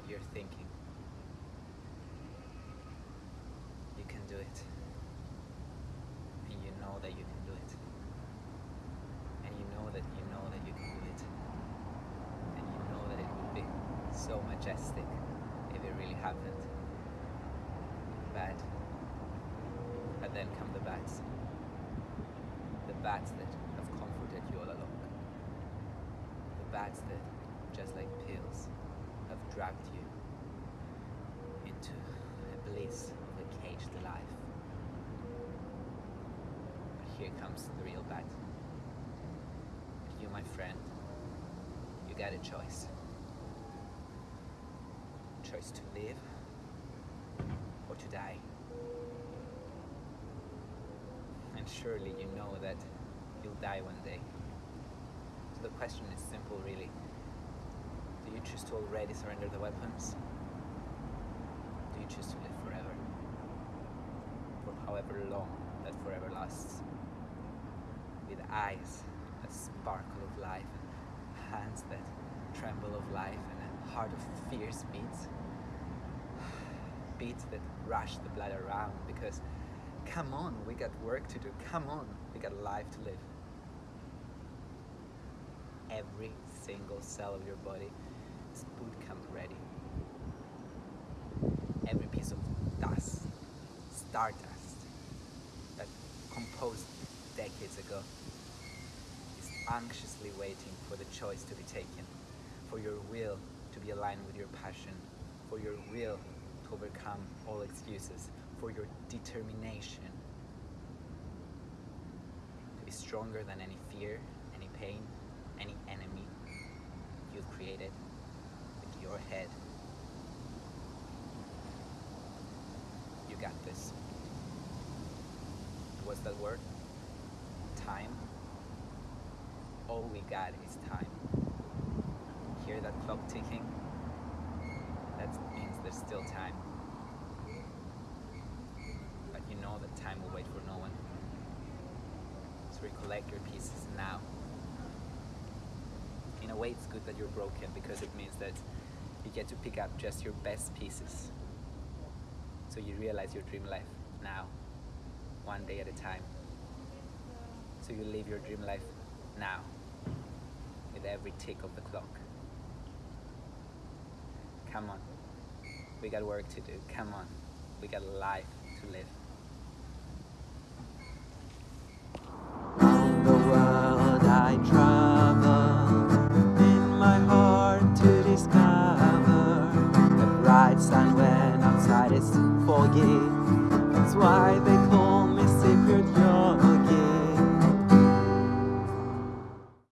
that you're thinking. You can do it. And you know that you can do it. And you know that you know that you can do it. And you know that it would be so majestic if it really happened. Bad. But then come the bats. The bats that have comforted you all along. The bats that, just like pills, dragged you into a bliss of a caged life. But here comes the real bat. You, my friend, you got a choice. Choice to live or to die. And surely you know that you'll die one day. So the question is simple, really. Choose to already surrender the weapons? Do you choose to live forever? For however long that forever lasts. With eyes that sparkle of life, and hands that tremble of life, and a heart of fierce beats. Beats that rush the blood around because come on, we got work to do. Come on, we got life to live. Every single cell of your body is boot camp ready. Every piece of dust, stardust, that composed decades ago is anxiously waiting for the choice to be taken, for your will to be aligned with your passion, for your will to overcome all excuses, for your determination to be stronger than any fear, any pain, any enemy you've created your head. You got this. What's that word? Time. All we got is time. Hear that clock ticking? That means there's still time. But you know that time will wait for no one. So recollect your pieces now. In a way, it's good that you're broken because it means that you get to pick up just your best pieces. So you realize your dream life now, one day at a time. So you live your dream life now, with every tick of the clock. Come on, we got work to do. Come on, we got life to live. The world I travel in my heart to discover foggy. That's why they